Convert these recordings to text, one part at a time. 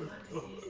the uh, color.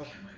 Oh.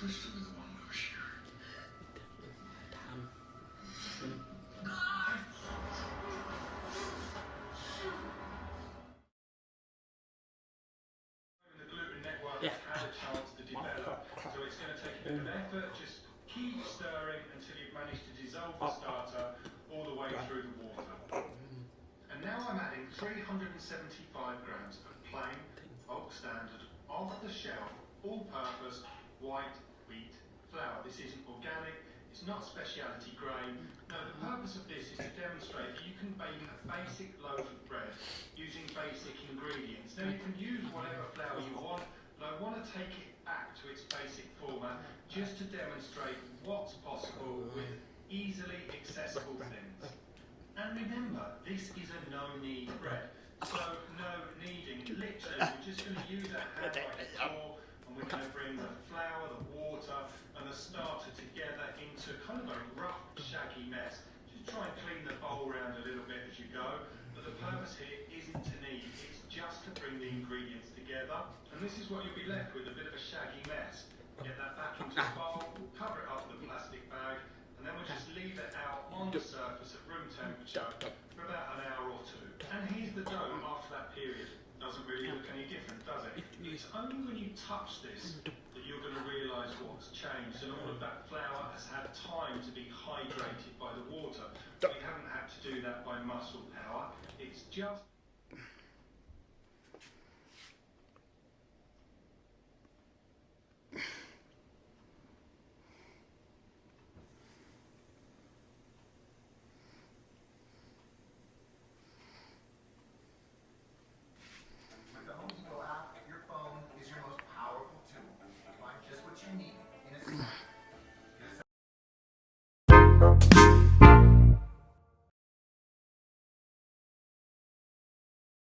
Yeah. So it's going to take a bit of effort. Just keep stirring until you've managed to dissolve the starter all the way through the water. And now I'm adding 375 grams of plain, bulk standard, off-the-shelf, all-purpose, white wheat flour. This isn't organic, it's not specialty grain. No, the purpose of this is to demonstrate that you can bake a basic loaf of bread using basic ingredients. Now you can use whatever flour you want, but I want to take it back to its basic format just to demonstrate what's possible with easily accessible things. And remember, this is a no-knead bread. So no kneading. Literally, we're just going to use our hand like and we're going to bring the flour, the water, and the starter together into kind of a rough, shaggy mess. Just try and clean the bowl around a little bit as you go. But the purpose here isn't to knead, it's just to bring the ingredients together. And this is what you'll be left with, a bit of a shaggy mess. It's only when you touch this that you're going to realise what's changed and all of that flour has had time to be hydrated by the water. We haven't had to do that by muscle power. It's just